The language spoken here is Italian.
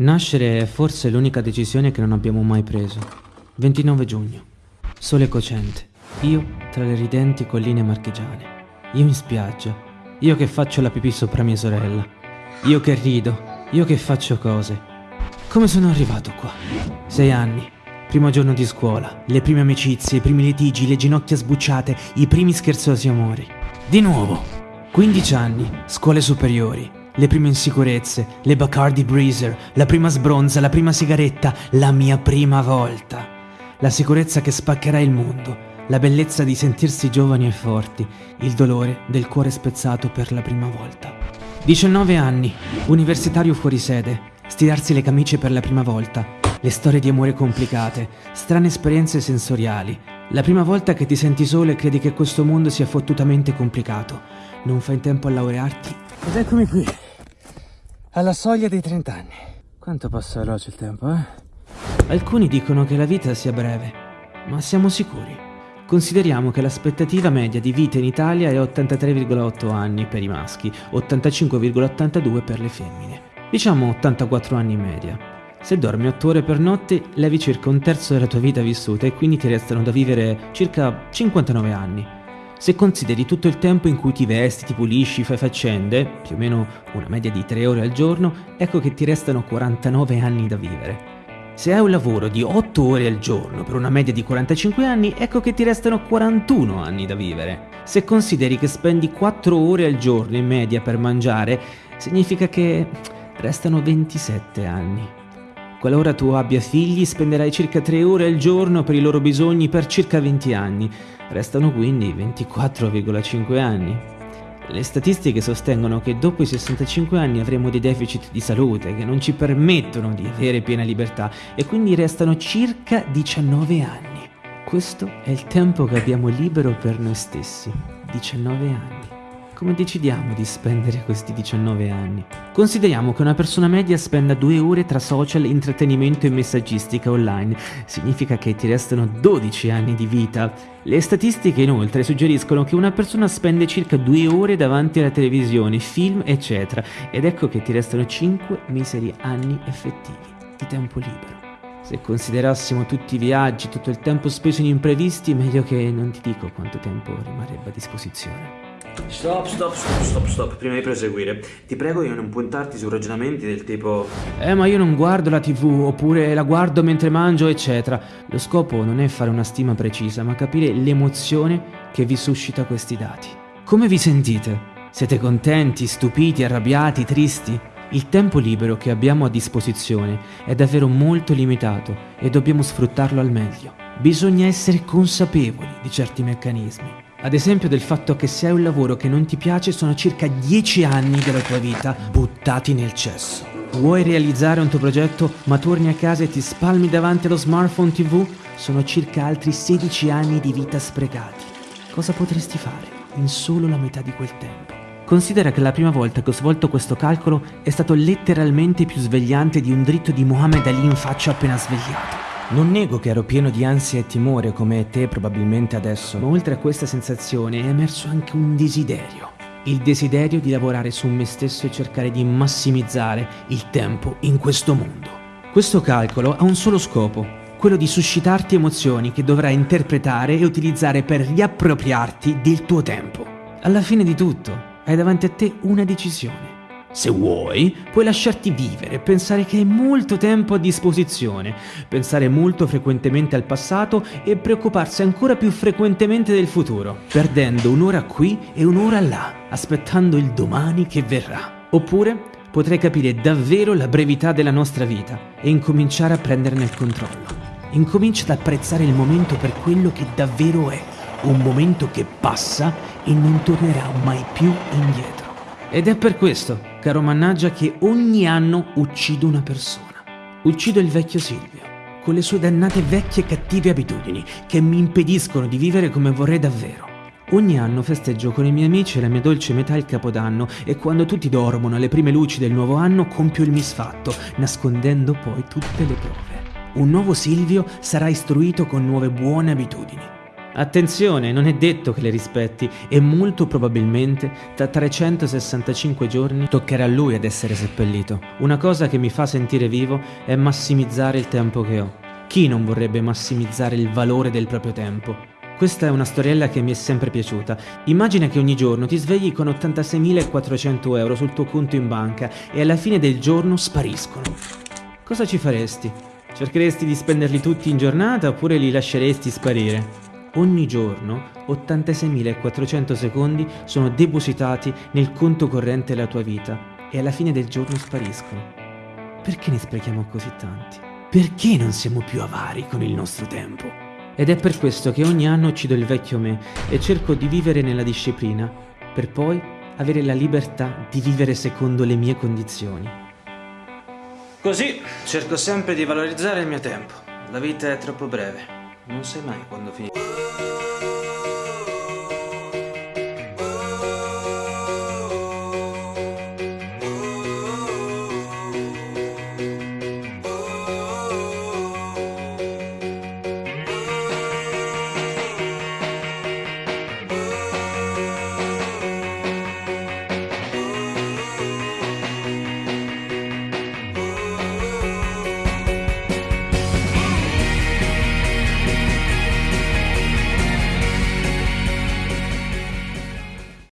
Nascere è forse l'unica decisione che non abbiamo mai preso. 29 giugno. Sole cocente. Io tra le ridenti colline marchigiane. Io in spiaggia. Io che faccio la pipì sopra mia sorella. Io che rido. Io che faccio cose. Come sono arrivato qua? Sei anni. Primo giorno di scuola. Le prime amicizie, i primi litigi, le ginocchia sbucciate, i primi scherzosi amori. Di nuovo. 15 anni. Scuole superiori le prime insicurezze, le Bacardi Breezer, la prima sbronza, la prima sigaretta, la mia prima volta. La sicurezza che spaccherà il mondo, la bellezza di sentirsi giovani e forti, il dolore del cuore spezzato per la prima volta. 19 anni, universitario fuori sede, stirarsi le camicie per la prima volta, le storie di amore complicate, strane esperienze sensoriali, la prima volta che ti senti solo e credi che questo mondo sia fottutamente complicato. Non fai in tempo a laurearti ed eccomi qui, alla soglia dei 30 anni. Quanto passa veloce il tempo, eh? Alcuni dicono che la vita sia breve, ma siamo sicuri? Consideriamo che l'aspettativa media di vita in Italia è 83,8 anni per i maschi, 85,82 per le femmine. Diciamo 84 anni in media. Se dormi 8 ore per notte, levi circa un terzo della tua vita vissuta e quindi ti restano da vivere circa 59 anni. Se consideri tutto il tempo in cui ti vesti, ti pulisci, fai faccende, più o meno una media di 3 ore al giorno, ecco che ti restano 49 anni da vivere. Se hai un lavoro di 8 ore al giorno per una media di 45 anni, ecco che ti restano 41 anni da vivere. Se consideri che spendi 4 ore al giorno in media per mangiare, significa che restano 27 anni. Qualora tu abbia figli, spenderai circa 3 ore al giorno per i loro bisogni per circa 20 anni. Restano quindi 24,5 anni. Le statistiche sostengono che dopo i 65 anni avremo dei deficit di salute che non ci permettono di avere piena libertà e quindi restano circa 19 anni. Questo è il tempo che abbiamo libero per noi stessi. 19 anni. Come decidiamo di spendere questi 19 anni? Consideriamo che una persona media spenda due ore tra social, intrattenimento e messaggistica online. Significa che ti restano 12 anni di vita. Le statistiche inoltre suggeriscono che una persona spende circa due ore davanti alla televisione, film, eccetera. Ed ecco che ti restano 5 miseri anni effettivi di tempo libero. Se considerassimo tutti i viaggi, tutto il tempo speso in imprevisti, meglio che non ti dico quanto tempo rimarrebbe a disposizione. Stop, stop, stop, stop, stop, prima di proseguire. Ti prego di non puntarti su ragionamenti del tipo... Eh, ma io non guardo la tv, oppure la guardo mentre mangio, eccetera. Lo scopo non è fare una stima precisa, ma capire l'emozione che vi suscita questi dati. Come vi sentite? Siete contenti, stupiti, arrabbiati, tristi? Il tempo libero che abbiamo a disposizione è davvero molto limitato e dobbiamo sfruttarlo al meglio. Bisogna essere consapevoli di certi meccanismi. Ad esempio del fatto che se hai un lavoro che non ti piace sono circa 10 anni della tua vita buttati nel cesso. Vuoi realizzare un tuo progetto ma torni a casa e ti spalmi davanti allo smartphone tv? Sono circa altri 16 anni di vita sprecati. Cosa potresti fare in solo la metà di quel tempo? Considera che la prima volta che ho svolto questo calcolo è stato letteralmente più svegliante di un dritto di Muhammad Ali in faccia appena svegliato. Non nego che ero pieno di ansia e timore come te probabilmente adesso, ma oltre a questa sensazione è emerso anche un desiderio. Il desiderio di lavorare su me stesso e cercare di massimizzare il tempo in questo mondo. Questo calcolo ha un solo scopo, quello di suscitarti emozioni che dovrai interpretare e utilizzare per riappropriarti del tuo tempo. Alla fine di tutto, hai davanti a te una decisione se vuoi, puoi lasciarti vivere, pensare che hai molto tempo a disposizione, pensare molto frequentemente al passato e preoccuparsi ancora più frequentemente del futuro, perdendo un'ora qui e un'ora là, aspettando il domani che verrà. Oppure potrai capire davvero la brevità della nostra vita e incominciare a prenderne il controllo. Incomincia ad apprezzare il momento per quello che davvero è, un momento che passa e non tornerà mai più indietro. Ed è per questo, caro mannaggia, che ogni anno uccido una persona. Uccido il vecchio Silvio, con le sue dannate vecchie e cattive abitudini che mi impediscono di vivere come vorrei davvero. Ogni anno festeggio con i miei amici la mia dolce metà il capodanno e quando tutti dormono alle prime luci del nuovo anno compio il misfatto, nascondendo poi tutte le prove. Un nuovo Silvio sarà istruito con nuove buone abitudini. Attenzione, non è detto che le rispetti e molto probabilmente tra 365 giorni toccherà a lui ad essere seppellito. Una cosa che mi fa sentire vivo è massimizzare il tempo che ho. Chi non vorrebbe massimizzare il valore del proprio tempo? Questa è una storiella che mi è sempre piaciuta. Immagina che ogni giorno ti svegli con 86.400 euro sul tuo conto in banca e alla fine del giorno spariscono. Cosa ci faresti? Cercheresti di spenderli tutti in giornata oppure li lasceresti sparire? Ogni giorno 86.400 secondi sono depositati nel conto corrente della tua vita e alla fine del giorno spariscono. Perché ne sprechiamo così tanti? Perché non siamo più avari con il nostro tempo? Ed è per questo che ogni anno uccido il vecchio me e cerco di vivere nella disciplina, per poi avere la libertà di vivere secondo le mie condizioni. Così cerco sempre di valorizzare il mio tempo. La vita è troppo breve, non sai mai quando finisce.